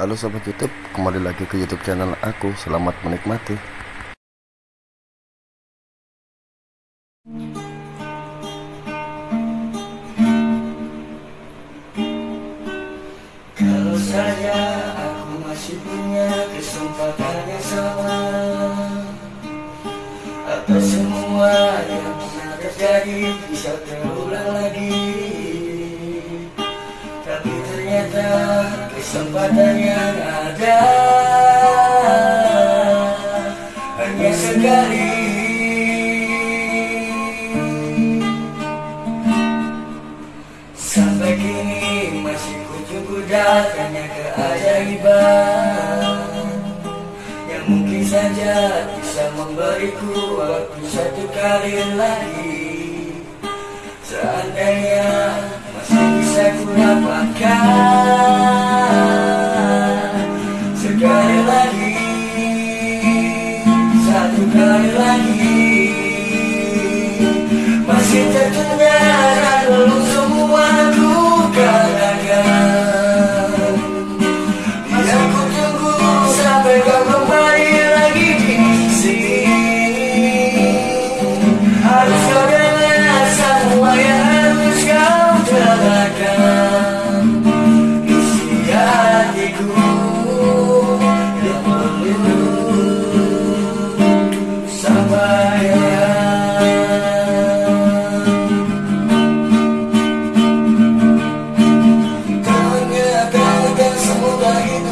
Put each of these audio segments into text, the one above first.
Halo sobat YouTube, kembali lagi ke YouTube channel aku. Selamat menikmati. Kalau saja aku masih punya kesempatan yang sama atau semua yang pernah terjadi bisa terulang lagi kesempatan yang ada. Hanya sekali. Sampai kini masih cukup datangnya keajaiban. Yang mungkin saja bisa memberiku waktu satu kali lagi. Seandainya masih bisa ku dapatkan. kembali lagi. Masih tertunda lalu semua duka dagang Yang ku tunggu sampai kau kembali. Lord.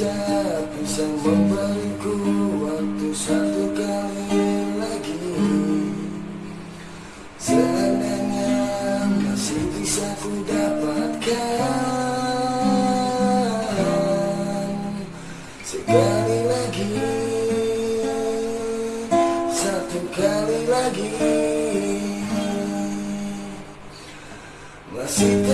saja bisa memberiku waktu satu kali lagi. Seandainya masih bisa ku dapatkan. Sekali lagi Satu kali lagi. Masih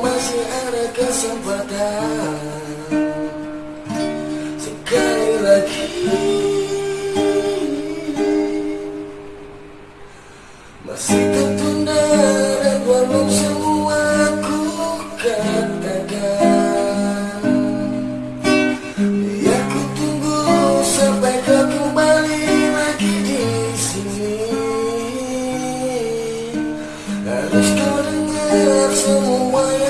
masih ada kesempatan. Sekali lagi Masih tertunda dan belum semua ku katakan. Ya ku tunggu sampai kau kembali lagi di sini. Harus kau dengar semua